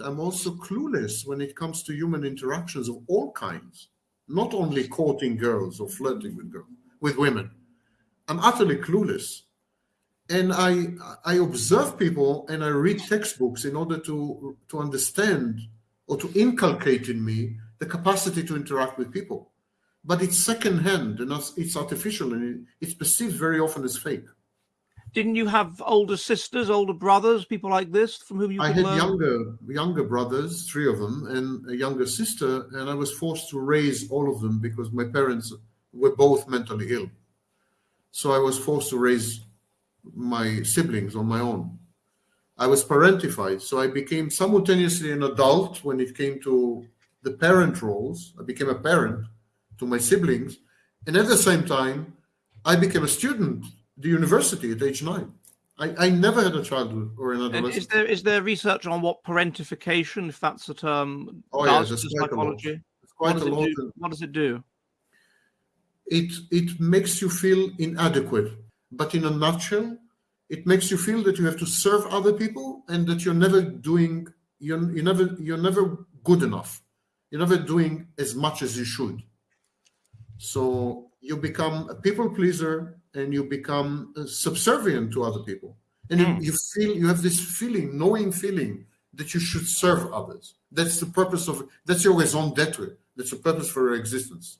I'm also clueless when it comes to human interactions of all kinds, not only courting girls or flirting with girls, with women. I'm utterly clueless. And I I observe people and I read textbooks in order to to understand or to inculcate in me the capacity to interact with people. But it's secondhand and it's artificial and it's perceived very often as fake. Didn't you have older sisters, older brothers, people like this from whom you? I had learn? younger younger brothers, three of them, and a younger sister, and I was forced to raise all of them because my parents were both mentally ill. So I was forced to raise my siblings on my own. I was parentified, so I became simultaneously an adult when it came to the parent roles. I became a parent to my siblings, and at the same time, I became a student the university at age nine. I, I never had a childhood or an adolescence. is there is there research on what parentification, if that's the term, oh, does yes, to psychology? Quite what, a lot. do, what does it do? It it makes you feel inadequate, but in a nutshell, it makes you feel that you have to serve other people and that you're never doing you're, you never you're never good enough. You're never doing as much as you should. So you become a people pleaser and you become uh, subservient to other people. And mm. you, you feel you have this feeling knowing feeling that you should serve others. That's the purpose of that's your raison d'etre that's the purpose for your existence